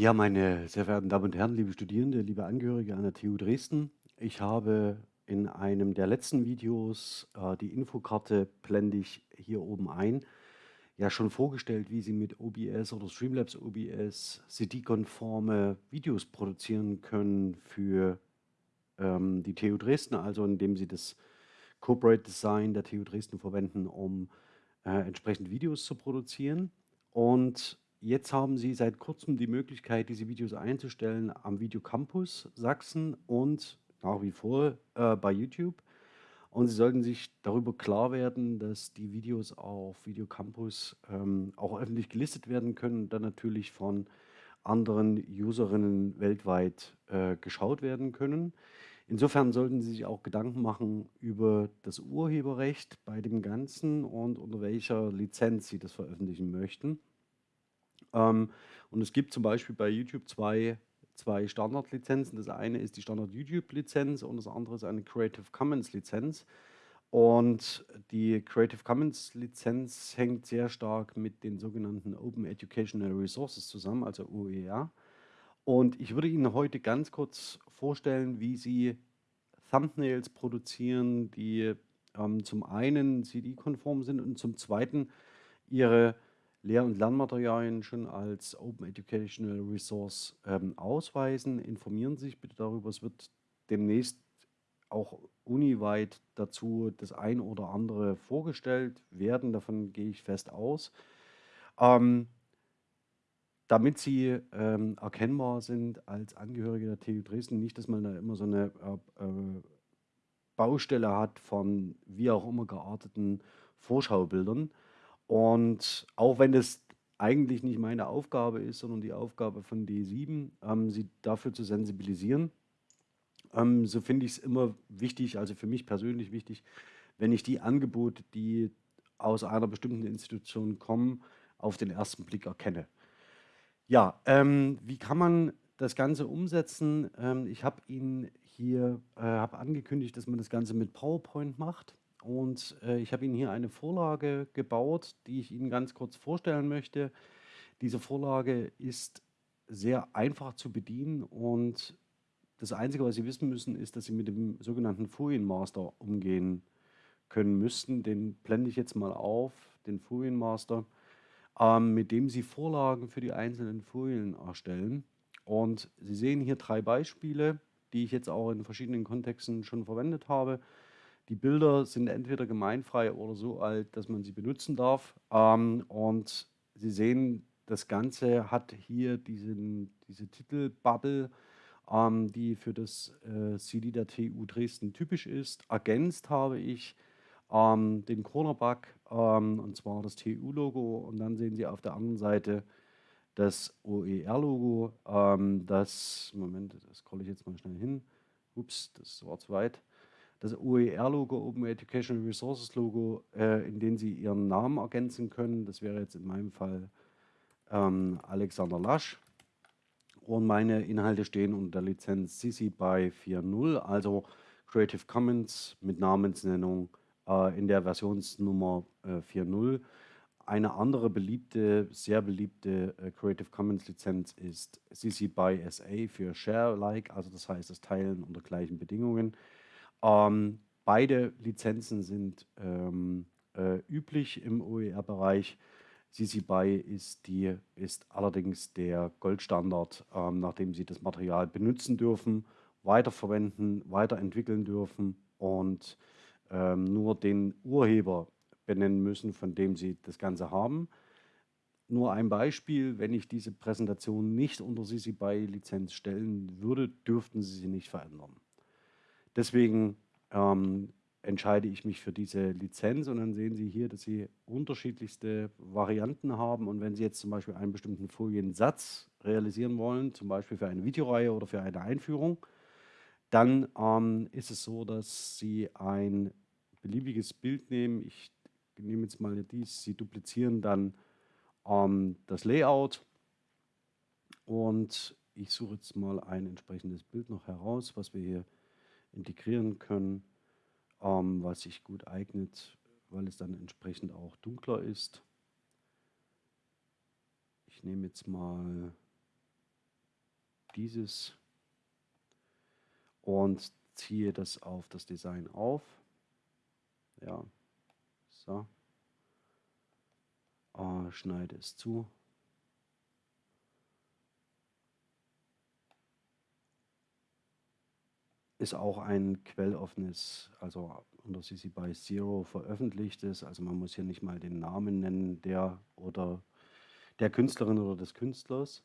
Ja, meine sehr verehrten Damen und Herren, liebe Studierende, liebe Angehörige an der TU Dresden. Ich habe in einem der letzten Videos äh, die Infokarte blende ich hier oben ein. Ja, schon vorgestellt, wie Sie mit OBS oder Streamlabs OBS CD-konforme Videos produzieren können für ähm, die TU Dresden, also indem Sie das Corporate Design der TU Dresden verwenden, um äh, entsprechend Videos zu produzieren. Und Jetzt haben Sie seit kurzem die Möglichkeit, diese Videos einzustellen am Videocampus Sachsen und nach wie vor äh, bei YouTube. Und Sie sollten sich darüber klar werden, dass die Videos auf Videocampus ähm, auch öffentlich gelistet werden können und dann natürlich von anderen Userinnen weltweit äh, geschaut werden können. Insofern sollten Sie sich auch Gedanken machen über das Urheberrecht bei dem Ganzen und unter welcher Lizenz Sie das veröffentlichen möchten. Ähm, und es gibt zum Beispiel bei YouTube zwei, zwei Standardlizenzen. Das eine ist die Standard-YouTube-Lizenz und das andere ist eine Creative Commons-Lizenz. Und die Creative Commons-Lizenz hängt sehr stark mit den sogenannten Open Educational Resources zusammen, also OER. Und ich würde Ihnen heute ganz kurz vorstellen, wie Sie Thumbnails produzieren, die ähm, zum einen CD-konform sind und zum zweiten Ihre Lehr- und Lernmaterialien schon als Open Educational Resource ähm, ausweisen. Informieren Sie sich bitte darüber. Es wird demnächst auch uniweit dazu das ein oder andere vorgestellt werden. Davon gehe ich fest aus. Ähm, damit sie ähm, erkennbar sind als Angehörige der TU Dresden, nicht, dass man da immer so eine äh, äh, Baustelle hat von wie auch immer gearteten Vorschaubildern. Und auch wenn das eigentlich nicht meine Aufgabe ist, sondern die Aufgabe von D7, ähm, sie dafür zu sensibilisieren, ähm, so finde ich es immer wichtig, also für mich persönlich wichtig, wenn ich die Angebote, die aus einer bestimmten Institution kommen, auf den ersten Blick erkenne. Ja, ähm, wie kann man das Ganze umsetzen? Ähm, ich habe Ihnen hier äh, angekündigt, dass man das Ganze mit PowerPoint macht. Und äh, ich habe Ihnen hier eine Vorlage gebaut, die ich Ihnen ganz kurz vorstellen möchte. Diese Vorlage ist sehr einfach zu bedienen und das Einzige, was Sie wissen müssen, ist, dass Sie mit dem sogenannten Folienmaster umgehen können müssten. Den blende ich jetzt mal auf, den Folienmaster, ähm, mit dem Sie Vorlagen für die einzelnen Folien erstellen. Und Sie sehen hier drei Beispiele, die ich jetzt auch in verschiedenen Kontexten schon verwendet habe. Die Bilder sind entweder gemeinfrei oder so alt, dass man sie benutzen darf. Ähm, und Sie sehen, das Ganze hat hier diesen, diese Titelbubble, ähm, die für das äh, CD der TU Dresden typisch ist. Ergänzt habe ich ähm, den Cornerback, ähm, und zwar das TU-Logo. Und dann sehen Sie auf der anderen Seite das OER-Logo. Ähm, das, Moment, das scrolle ich jetzt mal schnell hin. Ups, das war zu weit das OER-Logo, Open Educational Resources Logo, äh, in dem Sie Ihren Namen ergänzen können. Das wäre jetzt in meinem Fall ähm, Alexander Lasch. Und meine Inhalte stehen unter der Lizenz CC BY 4.0, also Creative Commons mit Namensnennung äh, in der Versionsnummer äh, 4.0. Eine andere beliebte, sehr beliebte äh, Creative Commons Lizenz ist CC BY SA für Share-like, also das heißt das Teilen unter gleichen Bedingungen. Ähm, beide Lizenzen sind ähm, äh, üblich im OER-Bereich. CC BY ist, die, ist allerdings der Goldstandard, ähm, nachdem Sie das Material benutzen dürfen, weiterverwenden, weiterentwickeln dürfen und ähm, nur den Urheber benennen müssen, von dem Sie das Ganze haben. Nur ein Beispiel, wenn ich diese Präsentation nicht unter CC BY Lizenz stellen würde, dürften Sie sie nicht verändern. Deswegen ähm, entscheide ich mich für diese Lizenz und dann sehen Sie hier, dass Sie unterschiedlichste Varianten haben. Und wenn Sie jetzt zum Beispiel einen bestimmten Foliensatz realisieren wollen, zum Beispiel für eine Videoreihe oder für eine Einführung, dann ähm, ist es so, dass Sie ein beliebiges Bild nehmen. Ich nehme jetzt mal dies, Sie duplizieren dann ähm, das Layout. Und ich suche jetzt mal ein entsprechendes Bild noch heraus, was wir hier integrieren können, ähm, was sich gut eignet, weil es dann entsprechend auch dunkler ist. Ich nehme jetzt mal dieses und ziehe das auf das Design auf. Ja, so. Äh, schneide es zu. Ist auch ein quelloffenes, also unter CC BY Zero veröffentlichtes. Also man muss hier nicht mal den Namen nennen, der oder der Künstlerin oder des Künstlers.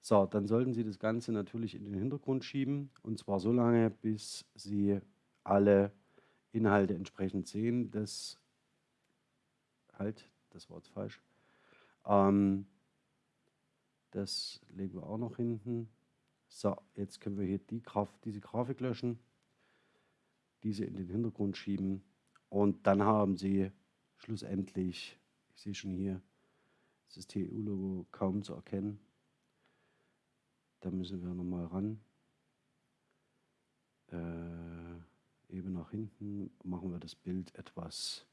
So, dann sollten Sie das Ganze natürlich in den Hintergrund schieben und zwar so lange, bis Sie alle Inhalte entsprechend sehen. Das halt, das war jetzt falsch. Ähm, das legen wir auch noch hinten. So, jetzt können wir hier die Graf diese Grafik löschen, diese in den Hintergrund schieben und dann haben Sie schlussendlich, ich sehe schon hier, das TU-Logo kaum zu erkennen. Da müssen wir nochmal ran. Äh, eben nach hinten machen wir das Bild etwas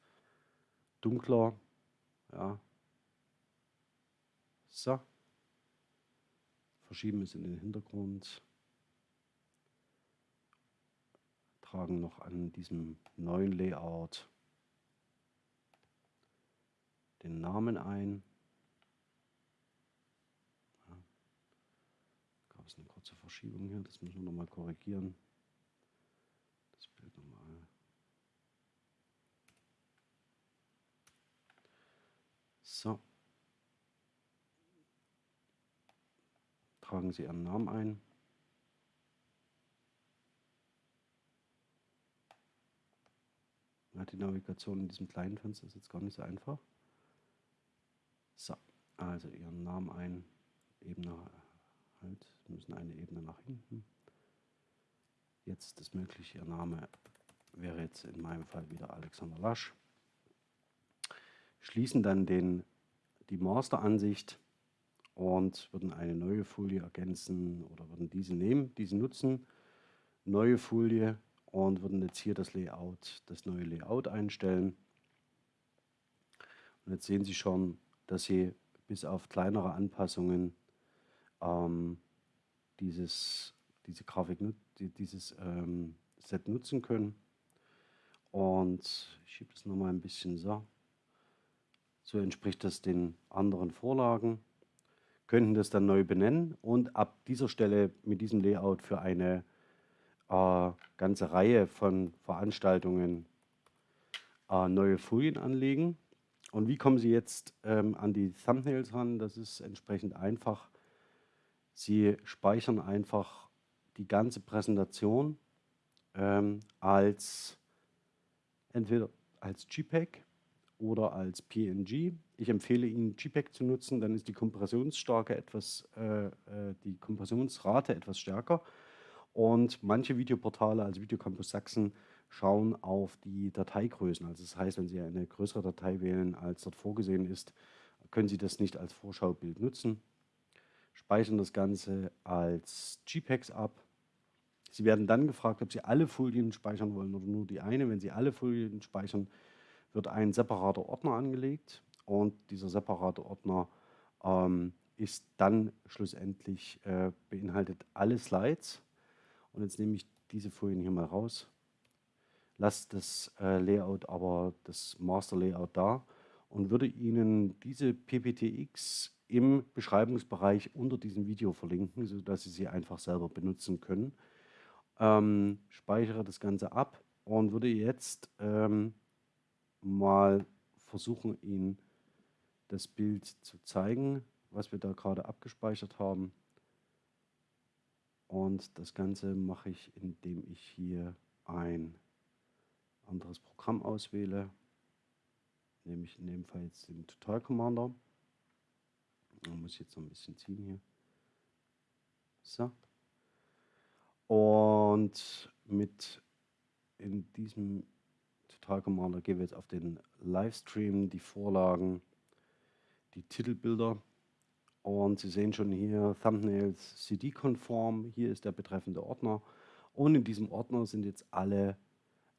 dunkler. Ja. So. Verschieben es in den Hintergrund. Tragen noch an diesem neuen Layout den Namen ein. gab es eine kurze Verschiebung hier, das müssen wir nochmal korrigieren. Das Bild nochmal. So. Tragen Sie Ihren Namen ein. Die Navigation in diesem kleinen Fenster ist jetzt gar nicht so einfach. So, also Ihren Namen ein, Ebene halt, müssen eine Ebene nach hinten. Jetzt das mögliche, Ihr Name wäre jetzt in meinem Fall wieder Alexander Lasch. Schließen dann den, die Master-Ansicht und würden eine neue Folie ergänzen oder würden diese nehmen, diese nutzen, neue Folie und würden jetzt hier das Layout, das neue Layout einstellen. Und jetzt sehen Sie schon, dass Sie bis auf kleinere Anpassungen ähm, dieses, diese Grafik, dieses ähm, Set nutzen können. Und ich schiebe das nochmal ein bisschen so. So entspricht das den anderen Vorlagen. Könnten das dann neu benennen und ab dieser Stelle mit diesem Layout für eine äh, ganze Reihe von Veranstaltungen äh, neue Folien anlegen. Und wie kommen Sie jetzt ähm, an die Thumbnails ran? Das ist entsprechend einfach. Sie speichern einfach die ganze Präsentation ähm, als entweder als JPEG oder als PNG. Ich empfehle Ihnen JPEG zu nutzen, dann ist die Kompressionsstärke etwas, äh, äh, die Kompressionsrate etwas stärker. Und manche Videoportale, also Videocampus Sachsen, schauen auf die Dateigrößen. Also das heißt, wenn Sie eine größere Datei wählen, als dort vorgesehen ist, können Sie das nicht als Vorschaubild nutzen speichern das Ganze als JPEGs ab. Sie werden dann gefragt, ob Sie alle Folien speichern wollen oder nur die eine. Wenn Sie alle Folien speichern, wird ein separater Ordner angelegt und dieser separate Ordner ähm, ist dann schlussendlich äh, beinhaltet alle Slides. Und jetzt nehme ich diese Folien hier mal raus, lasse das äh, Layout aber, das Master Layout da und würde Ihnen diese PPTX im Beschreibungsbereich unter diesem Video verlinken, sodass Sie sie einfach selber benutzen können. Ähm, speichere das Ganze ab und würde jetzt ähm, mal versuchen, Ihnen das Bild zu zeigen, was wir da gerade abgespeichert haben. Und das Ganze mache ich, indem ich hier ein anderes Programm auswähle, nämlich in dem Fall jetzt den Total Commander. Man muss jetzt noch ein bisschen ziehen hier. So. Und mit in diesem Total Commander gehen wir jetzt auf den Livestream, die Vorlagen, die Titelbilder. Und Sie sehen schon hier Thumbnails CD-konform. Hier ist der betreffende Ordner. Und in diesem Ordner sind jetzt alle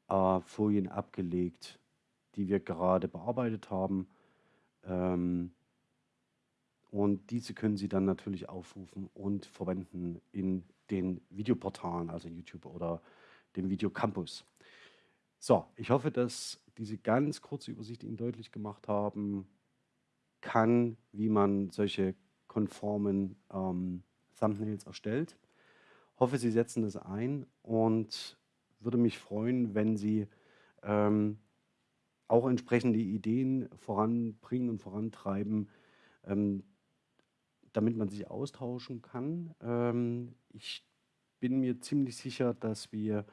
äh, Folien abgelegt, die wir gerade bearbeitet haben. Ähm, und diese können Sie dann natürlich aufrufen und verwenden in den Videoportalen, also YouTube oder dem Videocampus. So, ich hoffe, dass diese ganz kurze Übersicht Ihnen deutlich gemacht haben kann, wie man solche konformen ähm, Thumbnails erstellt. Hoffe, Sie setzen das ein und würde mich freuen, wenn Sie ähm, auch entsprechende Ideen voranbringen und vorantreiben, ähm, damit man sich austauschen kann. Ähm, ich bin mir ziemlich sicher, dass wir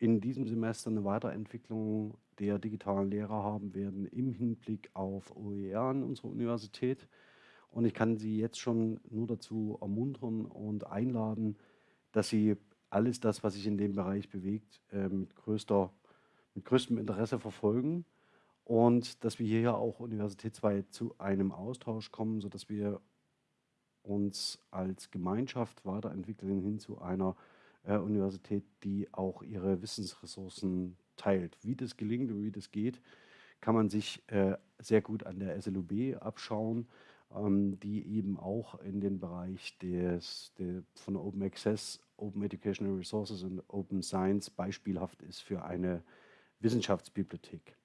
in diesem Semester eine Weiterentwicklung der digitalen Lehre haben werden im Hinblick auf OER an unserer Universität. Und ich kann Sie jetzt schon nur dazu ermuntern und einladen, dass Sie alles das, was sich in dem Bereich bewegt, äh, mit, größter, mit größtem Interesse verfolgen und dass wir hier auch universitätsweit zu einem Austausch kommen, sodass wir uns als Gemeinschaft weiterentwickeln hin zu einer äh, Universität, die auch ihre Wissensressourcen teilt. Wie das gelingt und wie das geht, kann man sich äh, sehr gut an der SLUB abschauen, ähm, die eben auch in den Bereich des, der, von Open Access, Open Educational Resources und Open Science beispielhaft ist für eine Wissenschaftsbibliothek.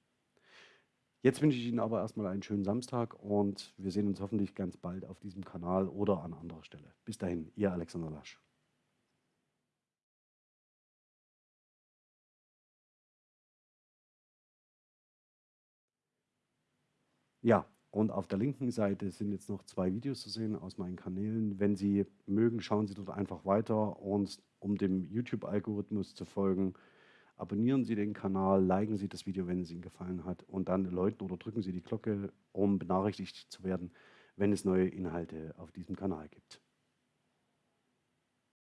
Jetzt wünsche ich Ihnen aber erstmal einen schönen Samstag und wir sehen uns hoffentlich ganz bald auf diesem Kanal oder an anderer Stelle. Bis dahin, Ihr Alexander Lasch. Ja, und auf der linken Seite sind jetzt noch zwei Videos zu sehen aus meinen Kanälen. Wenn Sie mögen, schauen Sie dort einfach weiter und um dem YouTube-Algorithmus zu folgen, Abonnieren Sie den Kanal, liken Sie das Video, wenn es Ihnen gefallen hat und dann läuten oder drücken Sie die Glocke, um benachrichtigt zu werden, wenn es neue Inhalte auf diesem Kanal gibt.